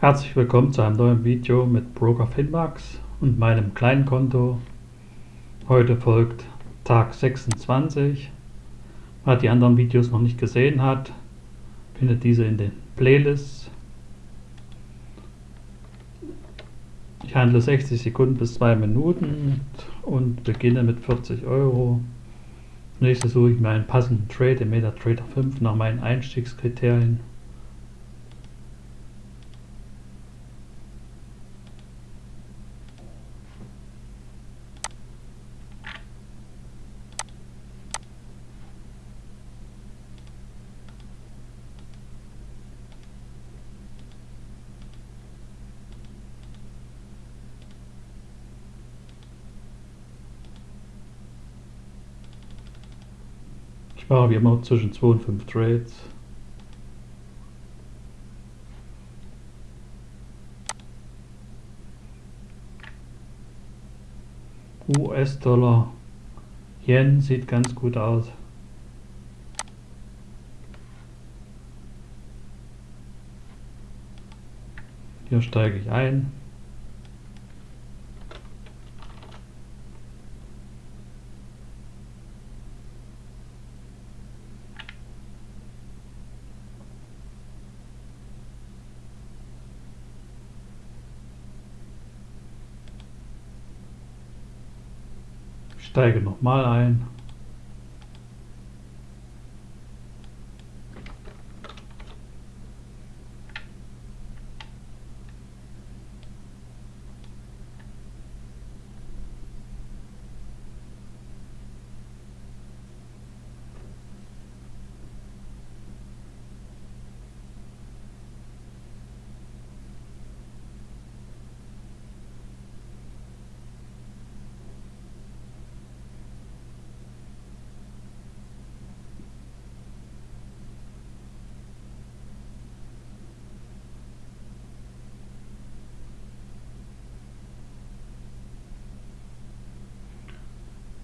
Herzlich willkommen zu einem neuen Video mit Broker Finmax und meinem kleinen Konto. Heute folgt Tag 26. Wer die anderen Videos noch nicht gesehen hat, findet diese in den Playlists. Ich handle 60 Sekunden bis 2 Minuten und beginne mit 40 Euro. Nächstes suche ich mir einen passenden Trade im MetaTrader 5 nach meinen Einstiegskriterien. Ich mache wie immer zwischen 2 und 5 Trades. US-Dollar, Yen sieht ganz gut aus. Hier steige ich ein. Steige nochmal ein.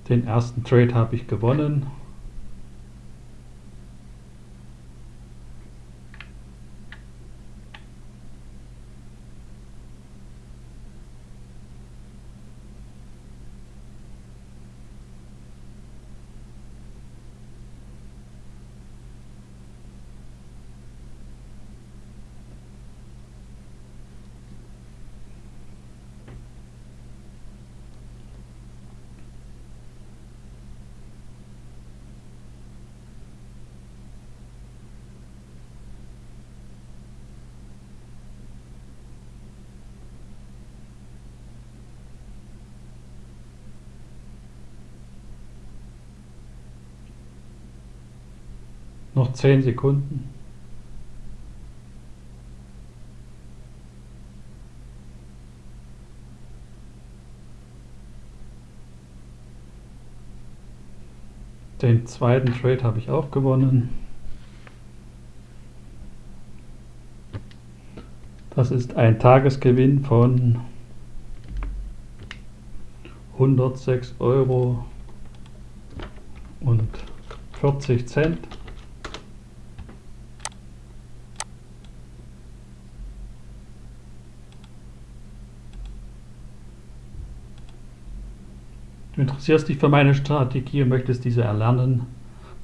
Den ersten Trade habe ich gewonnen. Noch 10 Sekunden. Den zweiten Trade habe ich auch gewonnen. Das ist ein Tagesgewinn von 106 Euro und 40 Cent. Du interessierst dich für meine Strategie und möchtest diese erlernen,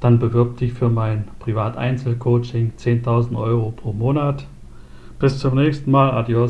dann bewirb dich für mein Privat-Einzelcoaching 10.000 Euro pro Monat. Bis zum nächsten Mal. Adios.